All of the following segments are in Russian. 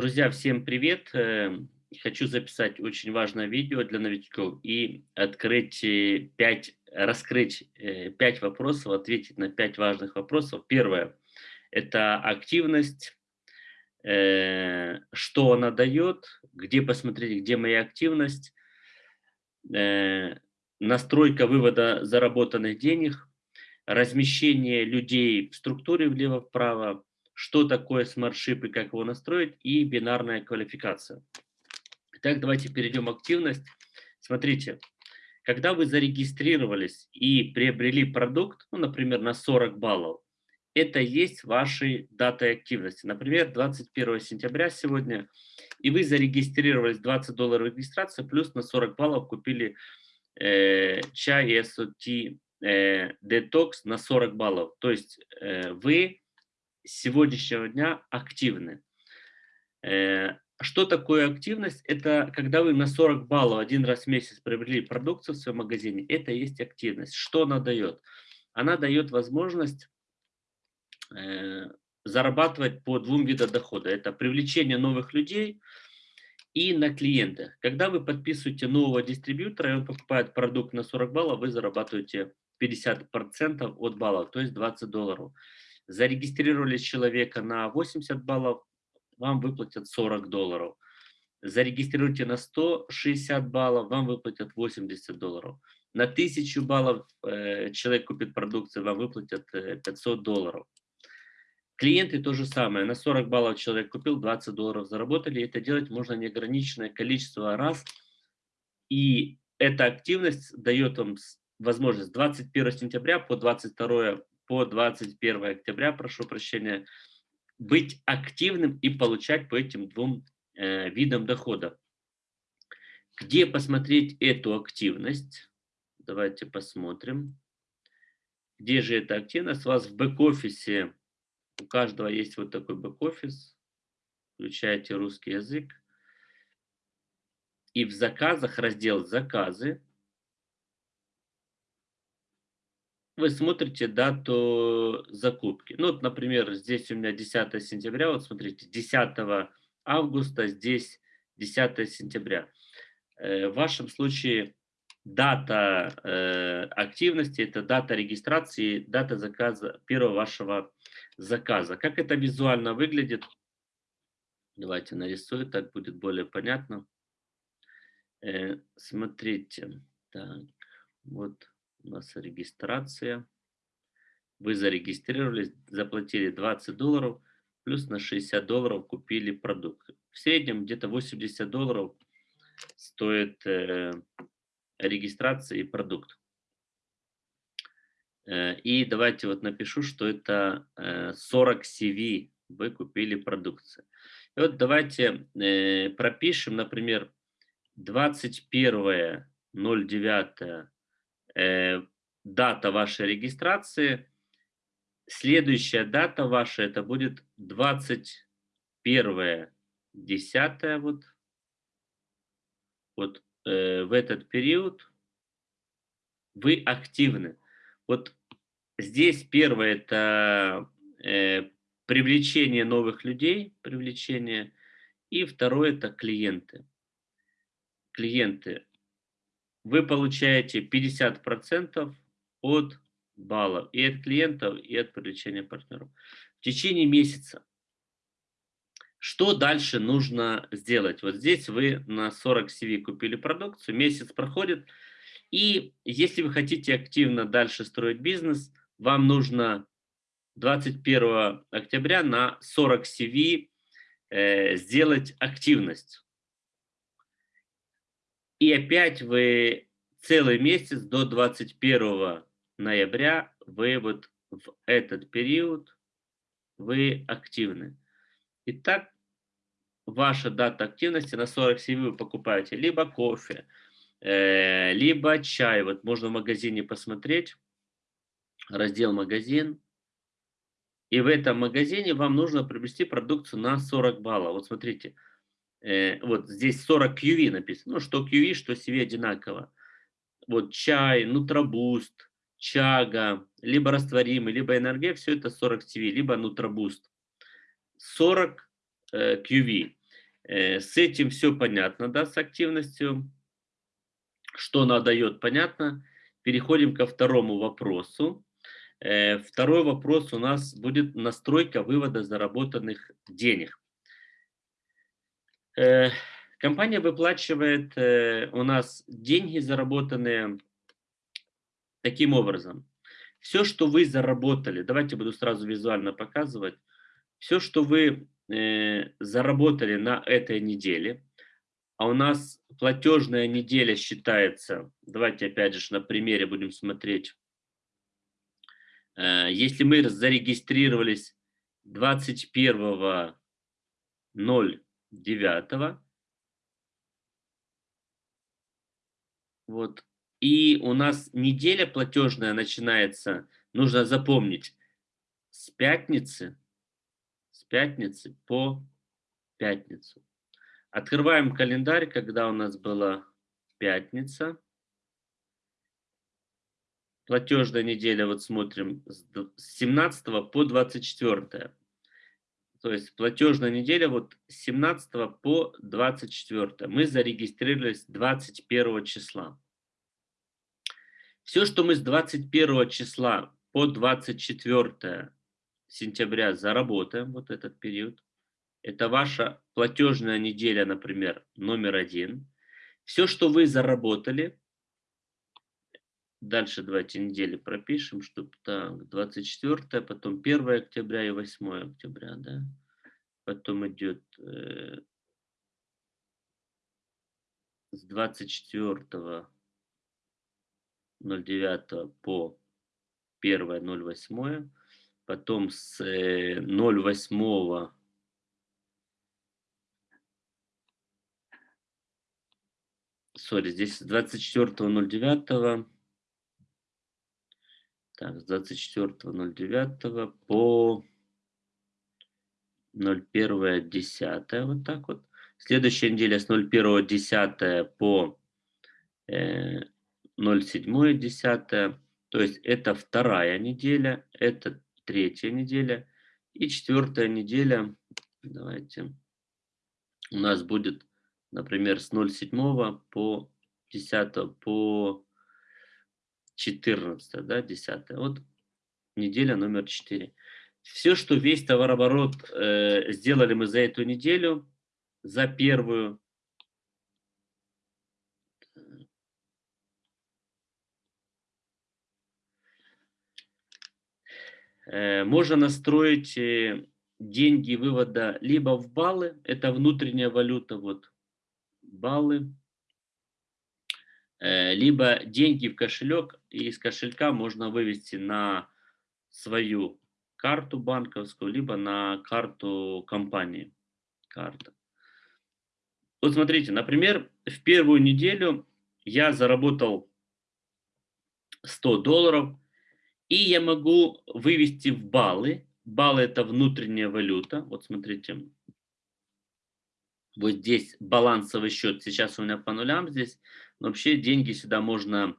Друзья, всем привет! Эм, хочу записать очень важное видео для новичков и открыть 5, раскрыть 5 э, вопросов, ответить на 5 важных вопросов. Первое – это активность, э, что она дает, где посмотреть, где моя активность, э, настройка вывода заработанных денег, размещение людей в структуре влево-вправо, что такое SmartShip и как его настроить, и бинарная квалификация. Итак, давайте перейдем в активность. Смотрите, когда вы зарегистрировались и приобрели продукт, ну, например, на 40 баллов, это есть ваши даты активности. Например, 21 сентября сегодня, и вы зарегистрировались 20 долларов регистрации, плюс на 40 баллов купили э, чай SOT э, Detox на 40 баллов. То есть э, вы сегодняшнего дня активны. Э, что такое активность? Это когда вы на 40 баллов один раз в месяц приобрели продукцию в своем магазине. Это и есть активность. Что она дает? Она дает возможность э, зарабатывать по двум видам дохода. Это привлечение новых людей и на клиентах. Когда вы подписываете нового дистрибьютора, и он покупает продукт на 40 баллов, вы зарабатываете 50% от баллов, то есть 20 долларов зарегистрировали человека на 80 баллов, вам выплатят 40 долларов. Зарегистрируйте на 160 баллов, вам выплатят 80 долларов. На 1000 баллов э, человек купит продукцию, вам выплатят э, 500 долларов. Клиенты то же самое. На 40 баллов человек купил, 20 долларов заработали. Это делать можно неограниченное количество раз. И эта активность дает вам возможность 21 сентября по 22 по 21 октября, прошу прощения, быть активным и получать по этим двум э, видам дохода. Где посмотреть эту активность? Давайте посмотрим. Где же эта активность? У вас в бэк-офисе, у каждого есть вот такой бэк-офис. Включаете русский язык. И в заказах раздел «Заказы». Вы смотрите дату закупки. Ну, вот, например, здесь у меня 10 сентября, вот смотрите, 10 августа, здесь 10 сентября. Э, в вашем случае дата э, активности, это дата регистрации, дата заказа, первого вашего заказа. Как это визуально выглядит? Давайте нарисую, так будет более понятно. Э, смотрите, так, вот у нас регистрация. Вы зарегистрировались, заплатили 20 долларов, плюс на 60 долларов купили продукт. В среднем где-то 80 долларов стоит э, регистрация и продукт. Э, и давайте вот напишу, что это э, 40 CV вы купили продукцию. И вот давайте э, пропишем, например, 21.09 э, дата вашей регистрации. Следующая дата ваша, это будет 21 10 вот, вот э, в этот период вы активны. Вот здесь первое это э, привлечение новых людей, привлечение, и второе это клиенты. Клиенты вы получаете 50% от баллов и от клиентов, и от привлечения партнеров. В течение месяца. Что дальше нужно сделать? Вот здесь вы на 40 CV купили продукцию, месяц проходит, и если вы хотите активно дальше строить бизнес, вам нужно 21 октября на 40 CV э, сделать активность. И опять вы целый месяц до 21 ноября, вы вот в этот период, вы активны. Итак, ваша дата активности на 47 вы покупаете либо кофе, э, либо чай. Вот можно в магазине посмотреть, раздел «Магазин». И в этом магазине вам нужно приобрести продукцию на 40 баллов. Вот смотрите, вот здесь 40 QV написано, ну что QV, что CV одинаково. Вот чай, нутробуст, чага, либо растворимый, либо энергия, все это 40 CV, либо нутробуст. 40 э, QV. Э, с этим все понятно, да, с активностью. Что она дает, понятно. Переходим ко второму вопросу. Э, второй вопрос у нас будет настройка вывода заработанных денег. Э, компания выплачивает у нас деньги, заработанные таким образом. Все, что вы заработали, давайте буду сразу визуально показывать. Все, что вы э, заработали на этой неделе, а у нас платежная неделя считается, давайте опять же на примере будем смотреть. Э, если мы зарегистрировались 21.09, вот, и у нас неделя платежная начинается, нужно запомнить, с пятницы пятницы по пятницу. Открываем календарь, когда у нас была пятница. Платежная неделя, вот смотрим, с 17 по 24. То есть платежная неделя вот с 17 по 24. Мы зарегистрировались 21 числа. Все, что мы с 21 числа по 24 сентября заработаем, вот этот период, это ваша платежная неделя, например, номер один. Все, что вы заработали, дальше давайте недели пропишем, чтобы так, 24, потом 1 октября и 8 октября, да. Потом идет э, с 24 09 по 1 08 потом с 0,8 э, сори, здесь с 24.09 так, с 24.09 по 01.10 вот так вот. Следующая неделя с 01.10 по э, 07.10. То есть это вторая неделя, это третья неделя. И четвертая неделя, давайте, у нас будет, например, с 0,7 по 10 по 14, да, 10. Вот неделя номер 4. Все, что весь товарооборот э, сделали мы за эту неделю, за первую, Э, можно настроить э, деньги вывода либо в баллы, это внутренняя валюта, вот баллы, либо деньги в кошелек, и из кошелька можно вывести на свою карту банковскую, либо на карту компании. Карта. Вот смотрите, например, в первую неделю я заработал 100 долларов, и я могу вывести в баллы. Баллы – это внутренняя валюта. Вот смотрите. Вот здесь балансовый счет. Сейчас у меня по нулям здесь. Но вообще деньги сюда можно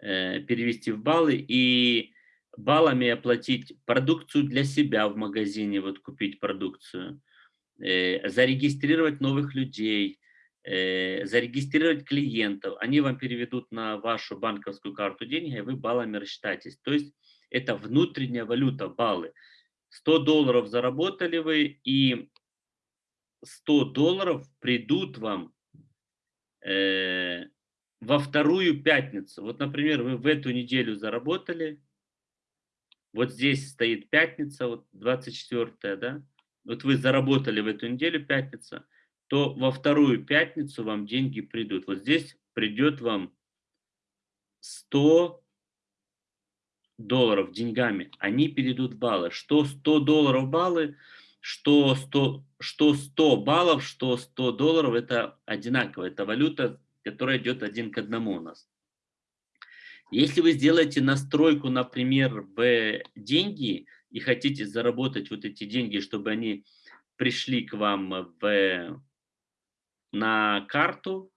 э, перевести в баллы. И баллами оплатить продукцию для себя в магазине. Вот купить продукцию. Э, зарегистрировать новых людей э, зарегистрировать клиентов, они вам переведут на вашу банковскую карту деньги, и вы баллами рассчитаетесь. То есть это внутренняя валюта, баллы. 100 долларов заработали вы, и 100 долларов придут вам во вторую пятницу. Вот, например, вы в эту неделю заработали, вот здесь стоит пятница, вот 24 да, вот вы заработали в эту неделю пятница, то во вторую пятницу вам деньги придут. Вот здесь придет вам 100 долларов деньгами, они перейдут в баллы. Что 100 долларов баллы, что 100, что 100 баллов, что 100 долларов, это одинаково. Это валюта, которая идет один к одному у нас. Если вы сделаете настройку, например, в деньги и хотите заработать вот эти деньги, чтобы они пришли к вам в, на карту,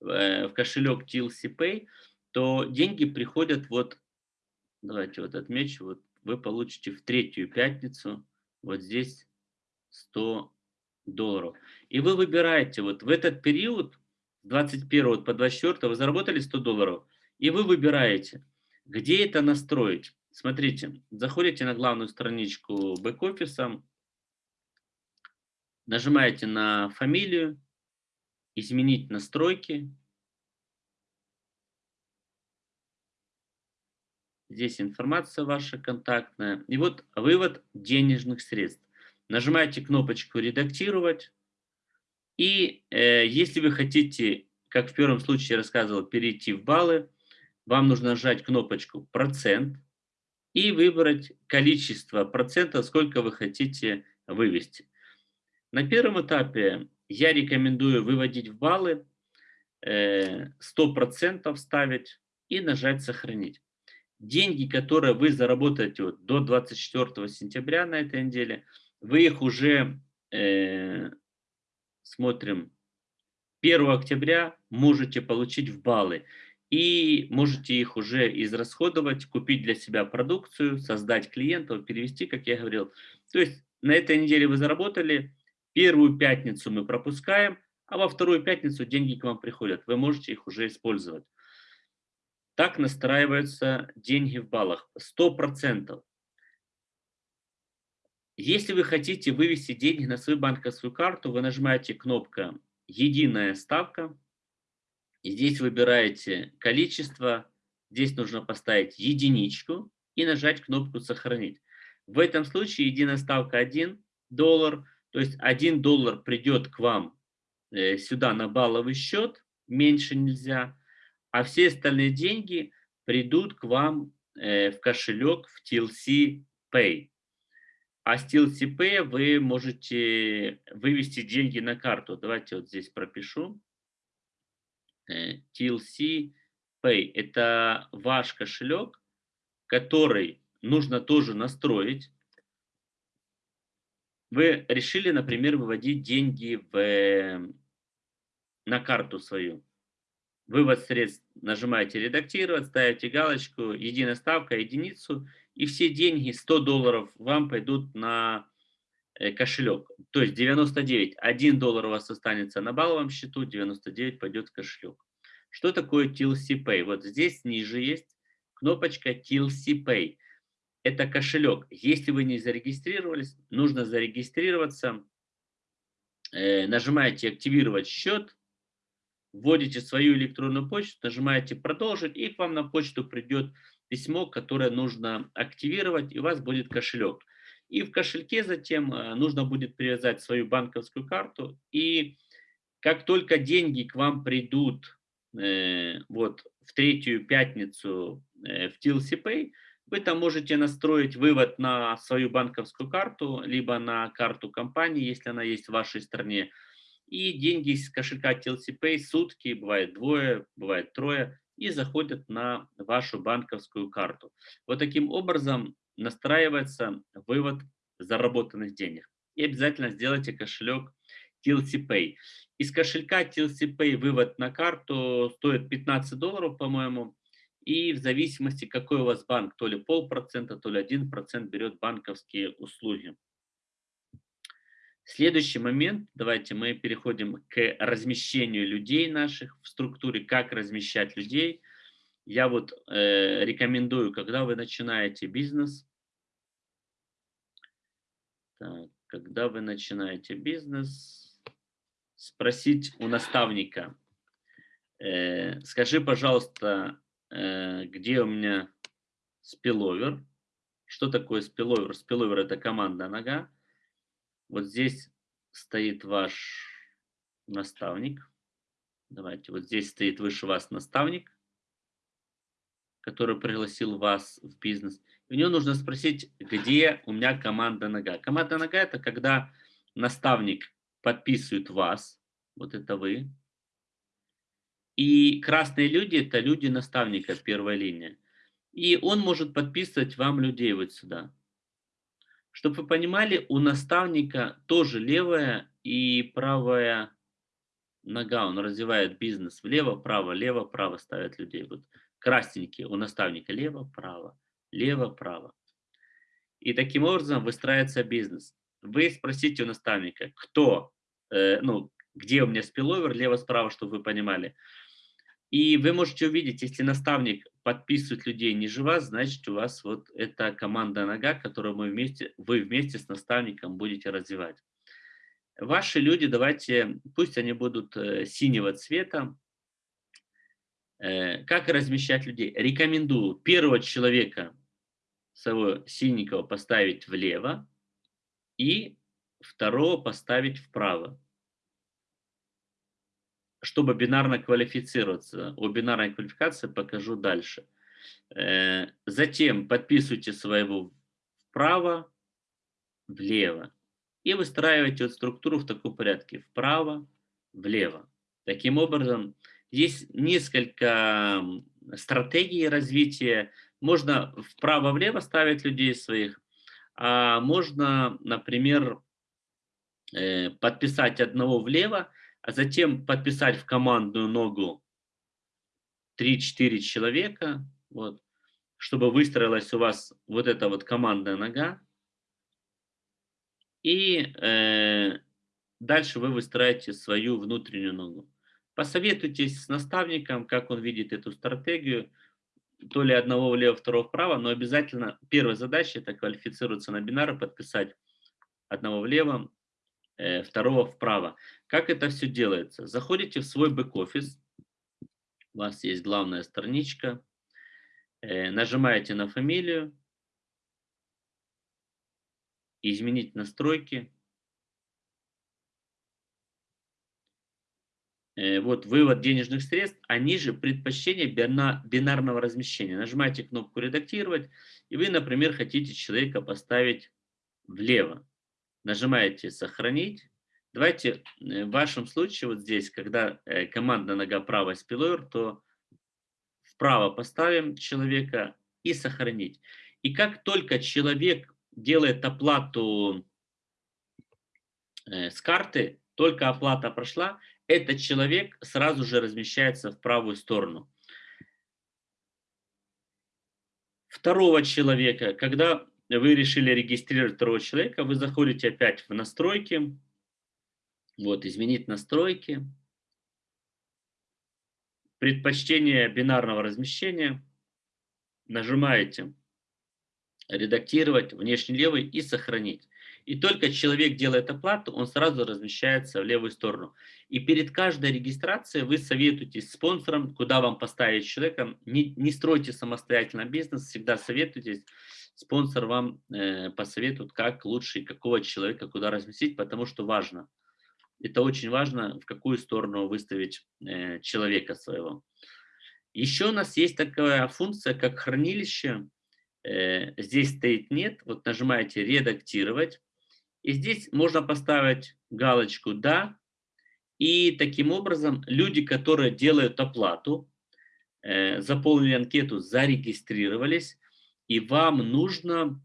в кошелек TLC Pay, то деньги приходят вот Давайте вот отмечу. Вот вы получите в третью пятницу вот здесь 100 долларов. И вы выбираете, вот в этот период, 21 по 24 вы заработали 100 долларов, и вы выбираете, где это настроить. Смотрите, заходите на главную страничку бэк-офиса, нажимаете на фамилию, изменить настройки. Здесь информация ваша контактная. И вот вывод денежных средств. Нажимаете кнопочку «Редактировать». И э, если вы хотите, как в первом случае я рассказывал, перейти в баллы, вам нужно нажать кнопочку «Процент» и выбрать количество процентов, сколько вы хотите вывести. На первом этапе я рекомендую выводить в баллы, 100% э, ставить и нажать «Сохранить». Деньги, которые вы заработаете вот до 24 сентября на этой неделе, вы их уже, э, смотрим, 1 октября можете получить в баллы и можете их уже израсходовать, купить для себя продукцию, создать клиентов, перевести, как я говорил. То есть на этой неделе вы заработали, первую пятницу мы пропускаем, а во вторую пятницу деньги к вам приходят. Вы можете их уже использовать. Так настраиваются деньги в баллах. 100%. Если вы хотите вывести деньги на свою банковскую карту, вы нажимаете кнопку «Единая ставка», и здесь выбираете количество, здесь нужно поставить единичку и нажать кнопку «Сохранить». В этом случае единая ставка 1 доллар, то есть 1 доллар придет к вам э, сюда на балловый счет, меньше нельзя, а все остальные деньги придут к вам э, в кошелек в TLC Pay. А TLC Pay вы можете вывести деньги на карту. Давайте вот здесь пропишу. Э, TLC Pay. Это ваш кошелек, который нужно тоже настроить. Вы решили, например, выводить деньги в, на карту свою. Вывод средств нажимаете «Редактировать», ставите галочку «Единая ставка», единицу, и все деньги, 100 долларов, вам пойдут на Э, кошелек. То есть 99, 1 доллар у вас останется на балловом счету, 99 пойдет в кошелек. Что такое TLC Pay? Вот здесь ниже есть кнопочка TLC Pay. Это кошелек. Если вы не зарегистрировались, нужно зарегистрироваться. Э, нажимаете «Активировать счет», вводите свою электронную почту, нажимаете «Продолжить», и к вам на почту придет письмо, которое нужно активировать, и у вас будет кошелек. И в кошельке затем э, нужно будет привязать свою банковскую карту. И как только деньги к вам придут э, вот в третью пятницу э, в TLC Pay, вы там можете настроить вывод на свою банковскую карту, либо на карту компании, если она есть в вашей стране. И деньги из кошелька TLC сутки, бывает двое, бывает трое, и заходят на вашу банковскую карту. Вот таким образом настраивается вывод заработанных денег. И обязательно сделайте кошелек TLC. Из кошелька TLC вывод на карту стоит 15 долларов, по-моему. И в зависимости, какой у вас банк, то ли полпроцента, то ли один процент берет банковские услуги. Следующий момент, давайте мы переходим к размещению людей наших в структуре, как размещать людей – я вот э, рекомендую, когда вы начинаете бизнес, так, когда вы начинаете бизнес, спросить у наставника, э, скажи, пожалуйста, э, где у меня спиловер, что такое спиловер? Спиловер это команда нога. Вот здесь стоит ваш наставник. Давайте, вот здесь стоит выше вас наставник который пригласил вас в бизнес. у него нужно спросить, где у меня команда нога. Команда нога – это когда наставник подписывает вас, вот это вы. И красные люди – это люди наставника, первая линия. И он может подписывать вам людей вот сюда. Чтобы вы понимали, у наставника тоже левая и правая нога. Он развивает бизнес влево, право, лево, право ставит людей. Вот красненькие у наставника лево-право, лево-право. И таким образом выстраивается бизнес. Вы спросите у наставника, кто э, ну, где у меня спиловер, лево-справа, чтобы вы понимали. И вы можете увидеть, если наставник подписывает людей ниже вас, значит у вас вот эта команда нога, которую мы вместе, вы вместе с наставником будете развивать. Ваши люди, давайте, пусть они будут э, синего цвета. Э, как размещать людей? Рекомендую первого человека своего синенького поставить влево и второго поставить вправо чтобы бинарно квалифицироваться. О бинарной квалификации покажу дальше. Э, затем подписывайте своего вправо, влево. И выстраивайте вот структуру в таком порядке. Вправо, влево. Таким образом, есть несколько стратегий развития. Можно вправо-влево ставить людей своих, а можно, например, э, подписать одного влево, а затем подписать в командную ногу 3-4 человека, вот, чтобы выстроилась у вас вот эта вот командная нога. И э, дальше вы выстраиваете свою внутреннюю ногу. Посоветуйтесь с наставником, как он видит эту стратегию, то ли одного влево, второго вправо, но обязательно первая задача это квалифицироваться на бинары, подписать одного влево, второго вправо. Как это все делается? Заходите в свой бэк-офис, у вас есть главная страничка, э, нажимаете на фамилию, изменить настройки. Э, вот вывод денежных средств, а ниже предпочтение бинарного размещения. Нажимаете кнопку «Редактировать», и вы, например, хотите человека поставить влево. Нажимаете «Сохранить», Давайте э, в вашем случае вот здесь, когда э, команда нога правая спиловер, то вправо поставим человека и сохранить. И как только человек делает оплату э, с карты, только оплата прошла, этот человек сразу же размещается в правую сторону. Второго человека, когда вы решили регистрировать второго человека, вы заходите опять в настройки, вот, изменить настройки. Предпочтение бинарного размещения. Нажимаете «Редактировать», «Внешний левый» и «Сохранить». И только человек делает оплату, он сразу размещается в левую сторону. И перед каждой регистрацией вы советуетесь спонсором, куда вам поставить человека. Не, не стройте самостоятельно бизнес, всегда советуйтесь. Спонсор вам э, посоветует, как лучше и какого человека куда разместить, потому что важно – это очень важно, в какую сторону выставить э, человека своего. Еще у нас есть такая функция, как хранилище. Э, здесь стоит «нет». Вот нажимаете «Редактировать». И здесь можно поставить галочку «Да». И таким образом люди, которые делают оплату, э, заполнили анкету, зарегистрировались, и вам нужно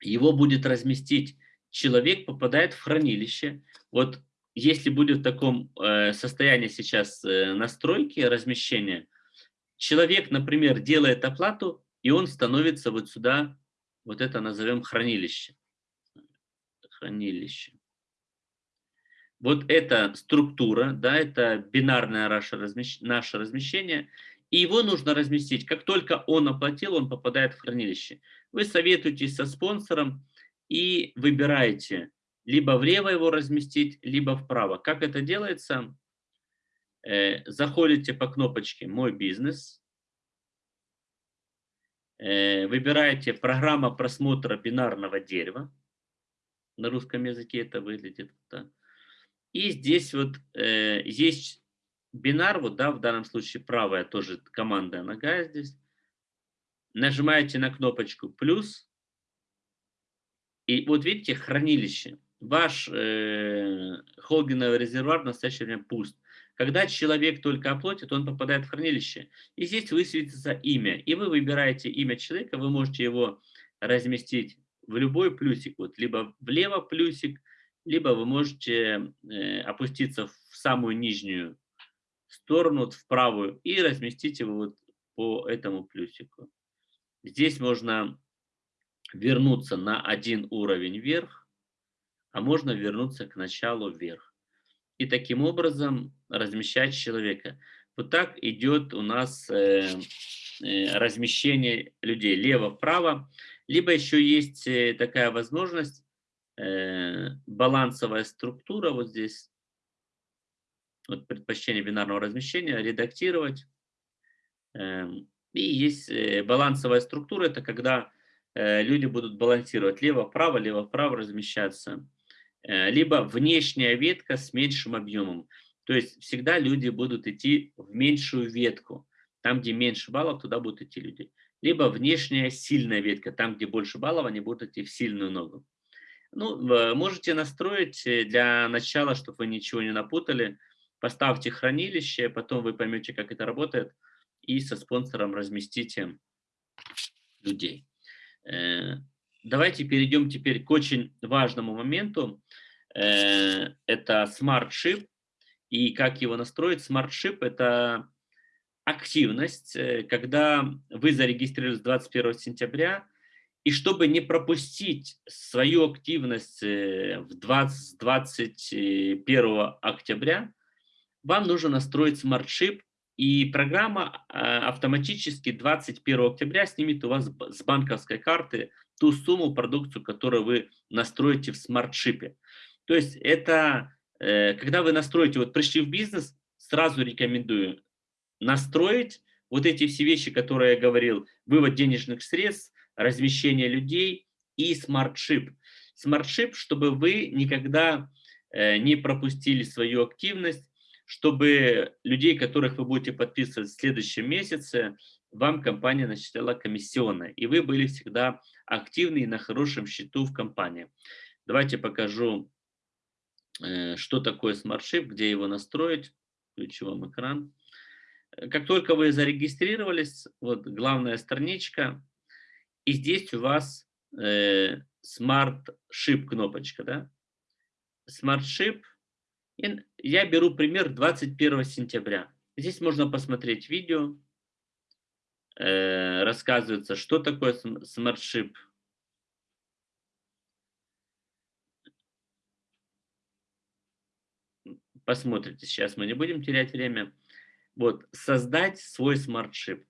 его будет разместить. Человек попадает в хранилище. Вот если будет в таком э, состоянии сейчас э, настройки размещения, человек, например, делает оплату, и он становится вот сюда, вот это назовем хранилище. Хранилище. Вот эта структура, да, это бинарное наше, размещ... наше размещение, и его нужно разместить. Как только он оплатил, он попадает в хранилище. Вы советуетесь со спонсором и выбираете, либо влево его разместить, либо вправо. Как это делается? Э, заходите по кнопочке «Мой бизнес», э, выбираете «Программа просмотра бинарного дерева». На русском языке это выглядит так. И здесь вот э, есть бинар, вот, да, в данном случае правая тоже команда нога здесь. Нажимаете на кнопочку «плюс», и вот видите хранилище ваш э, холдинговый резервуар в настоящее время пуст. Когда человек только оплатит, он попадает в хранилище. И здесь высветится имя. И вы выбираете имя человека, вы можете его разместить в любой плюсик. Вот, либо влево плюсик, либо вы можете э, опуститься в самую нижнюю сторону, вот в правую, и разместить его вот по этому плюсику. Здесь можно вернуться на один уровень вверх, а можно вернуться к началу вверх. и таким образом размещать человека. Вот так идет у нас э, э, размещение людей лево-вправо. Либо еще есть э, такая возможность, э, балансовая структура вот здесь, вот предпочтение бинарного размещения, редактировать. Э, и есть э, балансовая структура, это когда э, люди будут балансировать лево-вправо, лево-вправо размещаться. Э, либо внешняя ветка с меньшим объемом. То есть всегда люди будут идти в меньшую ветку. Там, где меньше баллов, туда будут идти люди. Либо внешняя сильная ветка. Там, где больше баллов, они будут идти в сильную ногу. Ну, можете настроить для начала, чтобы вы ничего не напутали. Поставьте хранилище, потом вы поймете, как это работает, и со спонсором разместите людей. Э, давайте перейдем теперь к очень важному моменту. Э, это Ship. И как его настроить? Ship – это активность, э, когда вы зарегистрировались 21 сентября, и чтобы не пропустить свою активность в 20, 21 октября, вам нужно настроить Ship, и программа автоматически 21 октября снимет у вас с банковской карты ту сумму, продукцию, которую вы настроите в смарт-шипе. То есть это, э, когда вы настроите, вот пришли в бизнес, сразу рекомендую настроить вот эти все вещи, которые я говорил, вывод денежных средств, размещение людей и SmartShip. SmartShip, чтобы вы никогда э, не пропустили свою активность, чтобы людей, которых вы будете подписывать в следующем месяце, вам компания начисляла комиссионные, и вы были всегда активны и на хорошем счету в компании. Давайте покажу, э, что такое SmartShip, где его настроить. Включу вам экран. Как только вы зарегистрировались, вот главная страничка, и здесь у вас э, SmartShip кнопочка, да? SmartShip, и я беру пример 21 сентября. Здесь можно посмотреть видео, э, рассказывается, что такое смартшип. Посмотрите, сейчас мы не будем терять время. Вот, создать свой смартшип.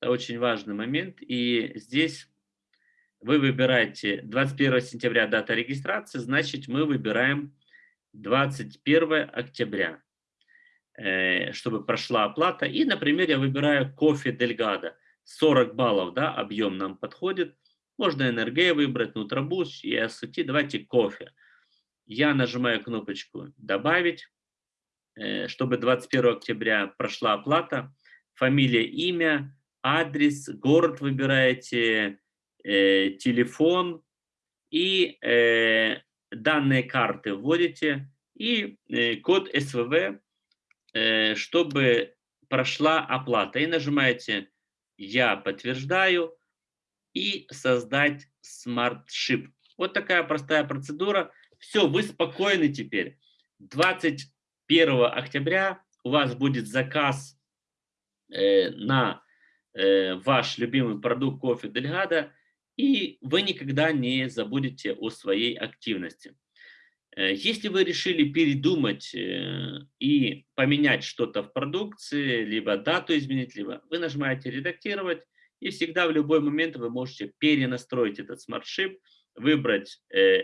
Это очень важный момент. И здесь вы выбираете 21 сентября дата регистрации, значит мы выбираем 21 октября. Э, чтобы прошла оплата. И, например, я выбираю кофе Дельгадо. 40 баллов, да, объем нам подходит. Можно НРГ выбрать, Нутробуш и АСТ. Давайте кофе. Я нажимаю кнопочку «Добавить», э, чтобы 21 октября прошла оплата. Фамилия, имя, адрес, город выбираете, э, телефон и данные карты вводите и код СВВ Э, чтобы прошла оплата. И нажимаете «Я подтверждаю» и «Создать SmartShip». Вот такая простая процедура. Все, вы спокойны теперь. 21 октября у вас будет заказ э, на э, ваш любимый продукт кофе Delgada, и вы никогда не забудете о своей активности. Э, если вы решили передумать э, и поменять что-то в продукции, либо дату изменить, либо вы нажимаете «Редактировать», и всегда в любой момент вы можете перенастроить этот SmartShip, выбрать э,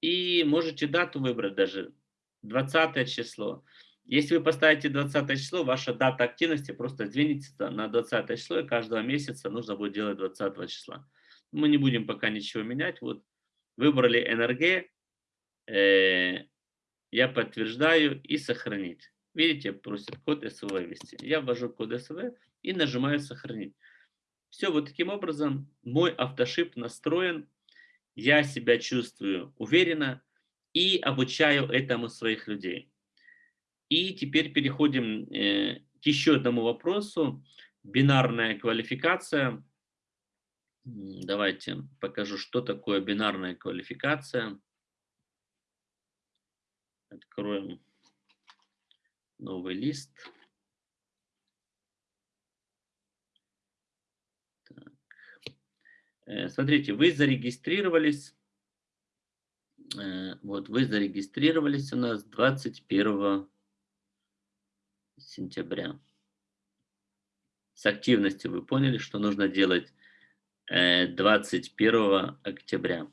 и можете дату выбрать даже 20 число. Если вы поставите 20 число, ваша дата активности просто сдвинется на 20 число, и каждого месяца нужно будет делать 20 числа. Мы не будем пока ничего менять. Вот выбрали NRG, э, я подтверждаю и сохранить. Видите, просит код СВ ввести. Я ввожу код СВ и нажимаю сохранить. Все, вот таким образом мой автошип настроен, я себя чувствую уверенно и обучаю этому своих людей. И теперь переходим э, к еще одному вопросу. Бинарная квалификация. Давайте покажу, что такое бинарная квалификация. Откроем новый лист. Так. Э, смотрите, вы зарегистрировались, э, вот вы зарегистрировались у нас 21 сентября. С активностью вы поняли, что нужно делать 21 э, октября.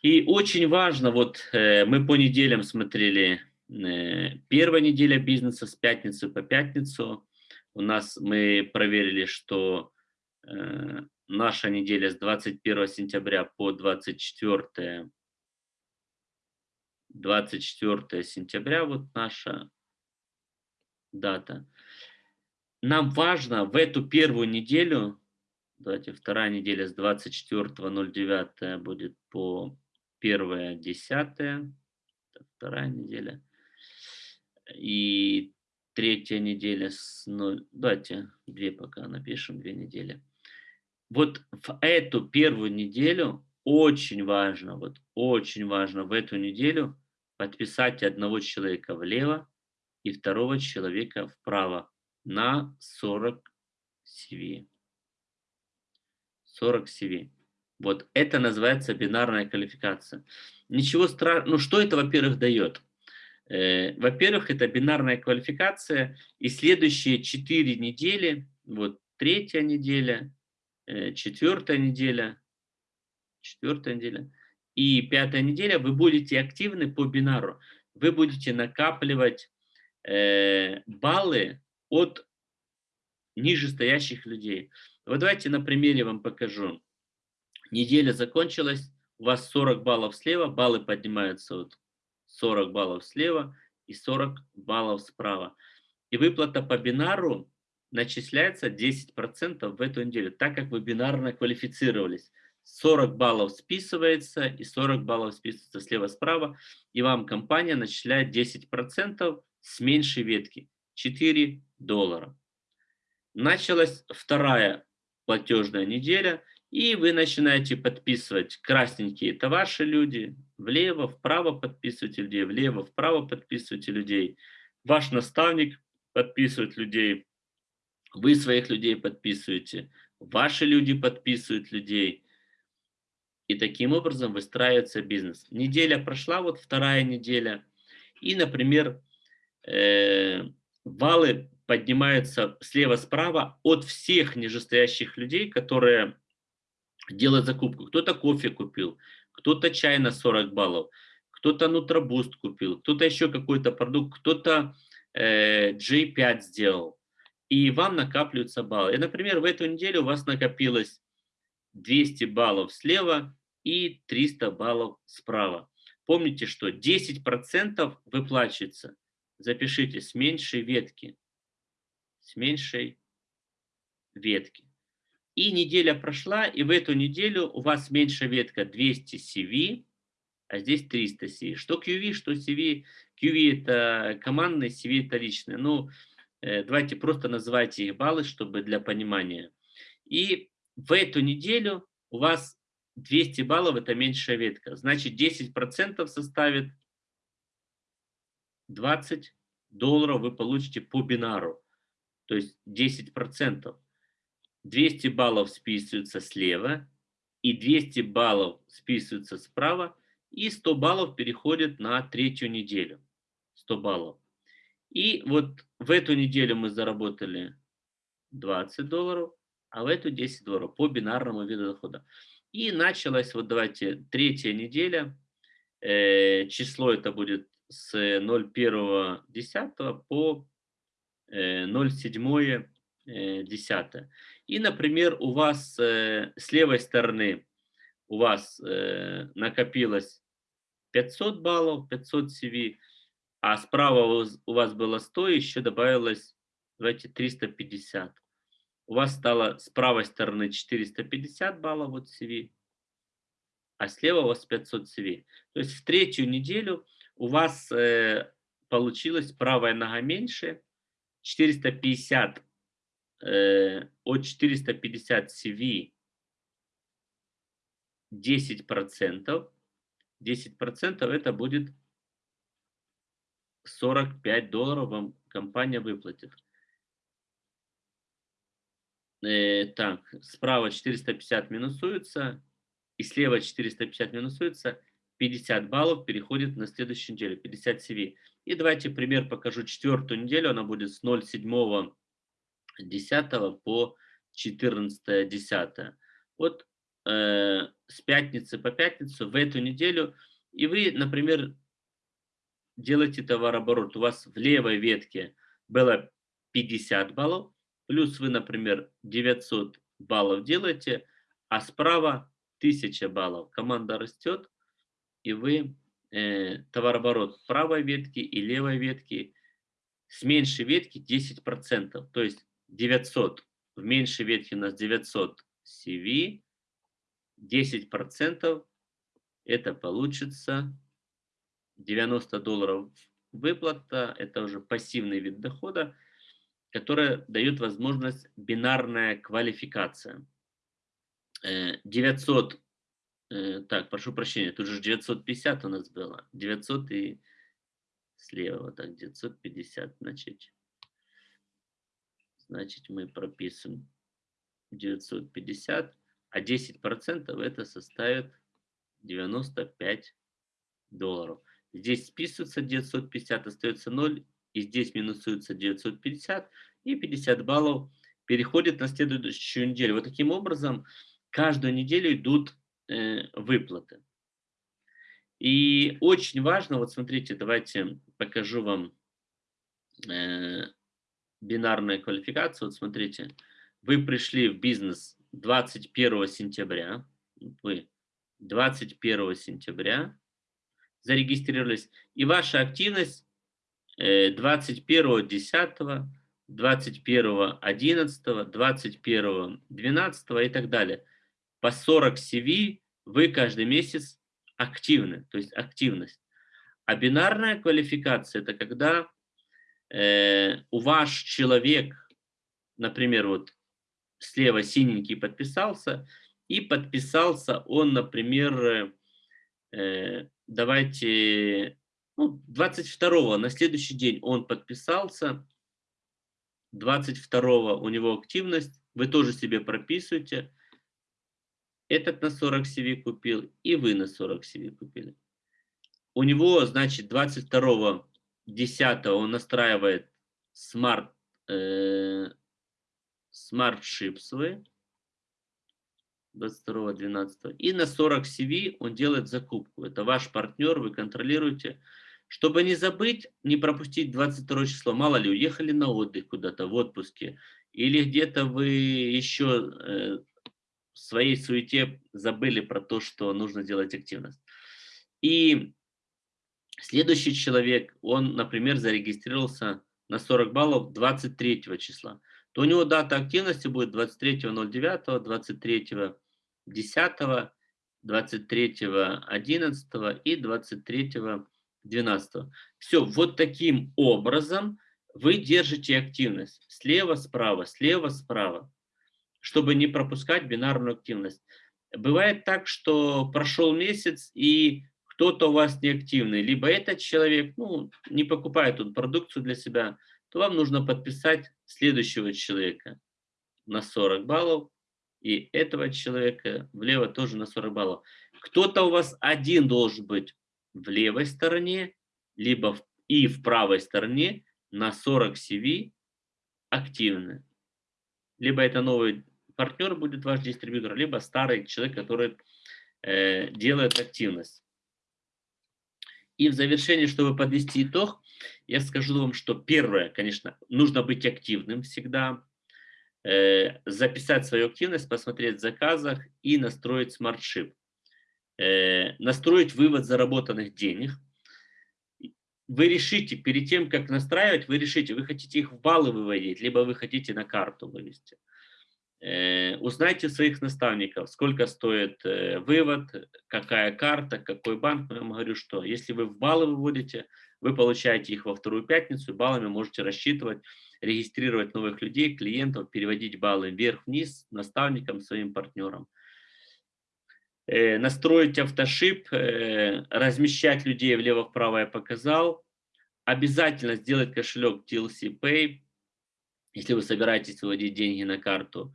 И очень важно, вот мы по неделям смотрели, первая неделя бизнеса с пятницы по пятницу. У нас мы проверили, что наша неделя с 21 сентября по 24, 24 сентября, вот наша дата. Нам важно в эту первую неделю, давайте вторая неделя с 24.09 будет по 1.10, вторая неделя, и третья неделя с 0, давайте две пока напишем, две недели вот в эту первую неделю очень важно, вот очень важно в эту неделю подписать одного человека влево и второго человека вправо на 40 CV. 40 CV. Вот это называется бинарная квалификация. Ничего страшного. Ну что это, во-первых, дает? Э, во-первых, это бинарная квалификация. И следующие 4 недели, вот третья неделя, Э, четвертая неделя, четвертая неделя и пятая неделя вы будете активны по бинару. Вы будете накапливать баллы от нижестоящих людей. Вот давайте на примере вам покажу. Неделя закончилась, у вас 40 баллов слева, баллы поднимаются вот 40 баллов слева и 40 баллов справа. И выплата по бинару начисляется 10% в эту неделю, так как вы бинарно квалифицировались. 40 баллов списывается и 40 баллов списывается слева-справа, и вам компания начисляет 10% с меньшей ветки, 4 доллара. Началась вторая платежная неделя, и вы начинаете подписывать. Красненькие – это ваши люди, влево, вправо подписывайте людей, влево, вправо подписывайте людей. Ваш наставник подписывает людей, вы своих людей подписываете, ваши люди подписывают людей. И таким образом выстраивается бизнес. Неделя прошла, вот вторая неделя. И, например, э, валы поднимаются слева-справа от всех нижестоящих людей, которые делают закупку. Кто-то кофе купил, кто-то чай на 40 баллов, кто-то нутробуст купил, кто-то еще какой-то продукт, кто-то э, J5 сделал и вам накапливаются баллы. И, например, в эту неделю у вас накопилось 200 баллов слева и 300 баллов справа. Помните, что 10% выплачивается. Запишите с меньшей ветки. С меньшей ветки. И неделя прошла, и в эту неделю у вас меньшая ветка 200 CV, а здесь 300 CV. Что QV, что CV. QV это командный, CV это личный. Ну, Э, давайте просто называйте их баллы, чтобы для понимания. И в эту неделю у вас 200 баллов – это меньшая ветка. Значит, 10% составит 20 долларов вы получите по бинару. То есть 10%. 200 баллов списываются слева, и 200 баллов списываются справа, и 100 баллов переходят на третью неделю. 100 баллов. И вот в эту неделю мы заработали 20 долларов, а в эту 10 долларов по бинарному виду дохода. И началась, вот давайте, третья неделя. Э, число это будет с 01.10 по э, 07.10. Э, И, например, у вас э, с левой стороны у вас э, накопилось 500 баллов, 500 CV, а справа у вас было 100, еще добавилось, давайте, 350. У вас стало с правой стороны 450 баллов вот CV, а слева у вас 500 CV. То есть в третью неделю у вас э, получилась правая нога меньше, 450 э, от 450 CV 10%, 10% это будет 45 долларов вам компания выплатит. э, так, справа 450 минусуется, и слева 450 минусуется, 50 баллов переходит на следующую неделю, 50 CV. И давайте пример покажу четвертую неделю, она будет с 0,7 10 по 14 10. Вот э, с пятницы по пятницу в эту неделю, и вы, например, делаете товарооборот, у вас в левой ветке было 50 баллов, плюс вы, например, 900 баллов делаете, а справа 1000 баллов. Команда растет, и вы э, товарооборот правой ветки и левой ветки с меньшей ветки 10%. То есть 900 в меньшей ветке у нас 900 CV, 10% это получится 90 долларов выплата, это уже пассивный вид дохода, который дает возможность бинарная квалификация. 900, э, э, так, прошу прощения, тут же 950 у нас было, 900 и слева, вот так, 950, значит, значит мы прописываем 950, а 10% это составит 95 долларов. Здесь списывается 950, остается 0, и здесь минусуется 950, и 50 баллов переходит на следующую неделю. Вот таким образом каждую неделю идут э, выплаты. И очень важно, вот смотрите, давайте покажу вам э, бинарную квалификацию. Вот смотрите, вы пришли в бизнес 21 сентября, вы 21 сентября, зарегистрировались, и ваша активность 21, 10, 21, 11, 21, 12 и так далее. По 40 CV вы каждый месяц активны, то есть активность. А бинарная квалификация – это когда э, у ваш человек, например, вот слева синенький подписался, и подписался он, например, э, давайте, ну, 22 на следующий день он подписался, 22 у него активность, вы тоже себе прописываете, этот на 40 CV купил, и вы на 40 CV купили. У него, значит, 22 10 он настраивает smart, э, SmartShip свой, 22-12. И на 40 CV он делает закупку. Это ваш партнер, вы контролируете. Чтобы не забыть, не пропустить 22 число. Мало ли, уехали на отдых куда-то, в отпуске. Или где-то вы еще э, своей суете забыли про то, что нужно делать активность. И следующий человек, он, например, зарегистрировался на 40 баллов 23 числа то у него дата активности будет 23.09, 23 10, 23, 11 и 23, 12. Все, вот таким образом вы держите активность. Слева, справа, слева, справа, чтобы не пропускать бинарную активность. Бывает так, что прошел месяц, и кто-то у вас неактивный, либо этот человек ну, не покупает тут продукцию для себя, то вам нужно подписать следующего человека на 40 баллов, и этого человека влево тоже на 40 баллов. Кто-то у вас один должен быть в левой стороне, либо в, и в правой стороне на 40 CV активны. Либо это новый партнер будет ваш дистрибьютор, либо старый человек, который э, делает активность. И в завершении, чтобы подвести итог, я скажу вам, что первое, конечно, нужно быть активным всегда, э, записать свою активность, посмотреть в заказах и настроить смартшип. Э, настроить вывод заработанных денег. Вы решите, перед тем, как настраивать, вы решите, вы хотите их в баллы выводить, либо вы хотите на карту вывести. Э, узнайте своих наставников, сколько стоит э, вывод, какая карта, какой банк. Я вам говорю, что если вы в баллы выводите, вы получаете их во вторую пятницу, баллами можете рассчитывать, регистрировать новых людей, клиентов, переводить баллы вверх-вниз наставникам, своим партнерам. Э, настроить автошип, размещать людей влево-вправо я показал. Обязательно сделать кошелек TLC Pay, если вы собираетесь выводить деньги на карту.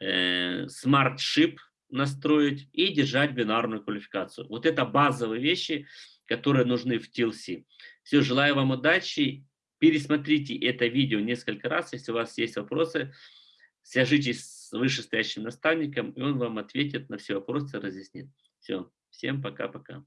Э, Smart Ship настроить и держать бинарную квалификацию. Вот это базовые вещи, которые нужны в TLC. Все, желаю вам удачи. Пересмотрите это видео несколько раз, если у вас есть вопросы. Свяжитесь с вышестоящим наставником, и он вам ответит на все вопросы, разъяснит. Все, всем пока-пока.